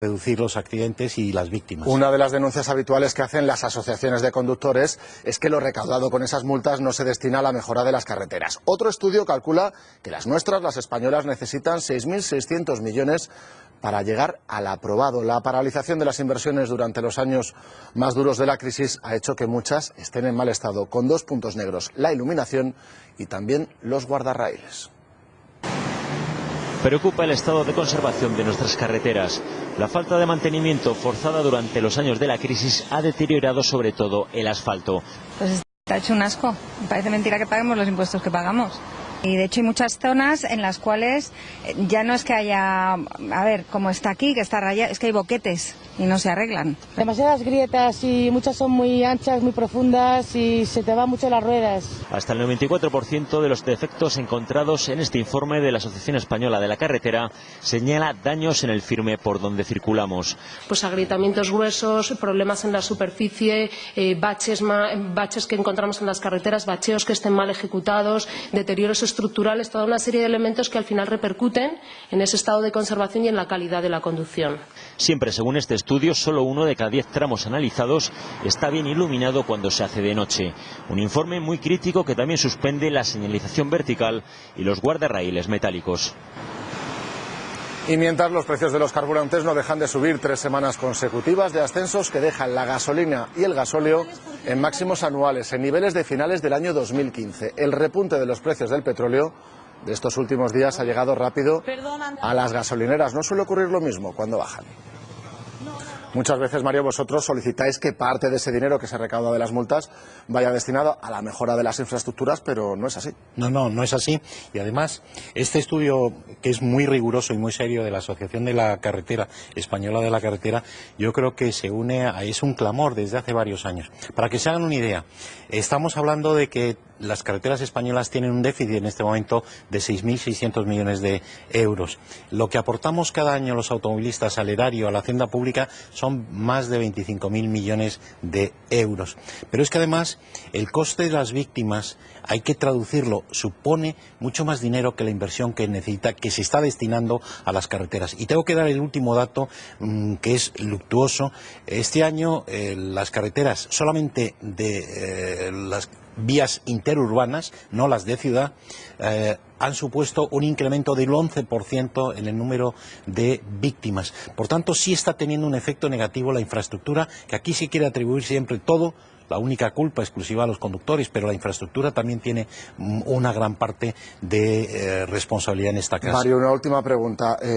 reducir los accidentes y las víctimas. Una de las denuncias habituales que hacen las asociaciones de conductores es que lo recaudado con esas multas no se destina a la mejora de las carreteras. Otro estudio calcula que las nuestras, las españolas, necesitan 6.600 millones para llegar al aprobado. La paralización de las inversiones durante los años más duros de la crisis ha hecho que muchas estén en mal estado, con dos puntos negros, la iluminación y también los guardarraíles. Preocupa el estado de conservación de nuestras carreteras. La falta de mantenimiento forzada durante los años de la crisis ha deteriorado sobre todo el asfalto. Pues está hecho un asco. Parece mentira que paguemos los impuestos que pagamos. Y de hecho hay muchas zonas en las cuales eh, ya no es que haya, a ver, como está aquí, que está rayado, es que hay boquetes y no se arreglan. Demasiadas grietas y muchas son muy anchas, muy profundas y se te van mucho las ruedas. Hasta el 94% de los defectos encontrados en este informe de la Asociación Española de la Carretera señala daños en el firme por donde circulamos. Pues agrietamientos gruesos, problemas en la superficie, eh, baches, baches que encontramos en las carreteras, bacheos que estén mal ejecutados, deterioros estructurales, toda una serie de elementos que al final repercuten en ese estado de conservación y en la calidad de la conducción. Siempre, según este estudio, solo uno de cada diez tramos analizados está bien iluminado cuando se hace de noche. Un informe muy crítico que también suspende la señalización vertical y los guardarraíles metálicos. Y mientras los precios de los carburantes no dejan de subir tres semanas consecutivas de ascensos que dejan la gasolina y el gasóleo en máximos anuales, en niveles de finales del año 2015. El repunte de los precios del petróleo de estos últimos días ha llegado rápido a las gasolineras. No suele ocurrir lo mismo cuando bajan. Muchas veces, Mario, vosotros solicitáis que parte de ese dinero que se recauda de las multas vaya destinado a la mejora de las infraestructuras, pero no es así. No, no, no es así. Y además, este estudio, que es muy riguroso y muy serio de la Asociación de la Carretera, Española de la Carretera, yo creo que se une a, es un clamor desde hace varios años. Para que se hagan una idea, estamos hablando de que las carreteras españolas tienen un déficit en este momento de 6.600 millones de euros. Lo que aportamos cada año los automovilistas al erario, a la hacienda pública, son más de 25.000 millones de euros. Pero es que además el coste de las víctimas, hay que traducirlo, supone mucho más dinero que la inversión que necesita, que se está destinando a las carreteras. Y tengo que dar el último dato mmm, que es luctuoso. Este año eh, las carreteras, solamente de eh, las vías interurbanas, no las de ciudad, eh, han supuesto un incremento del 11% en el número de víctimas. Por tanto, sí está teniendo un efecto negativo la infraestructura, que aquí se quiere atribuir siempre todo la única culpa exclusiva a los conductores, pero la infraestructura también tiene una gran parte de eh, responsabilidad en esta casa. Mario, una última pregunta. Eh...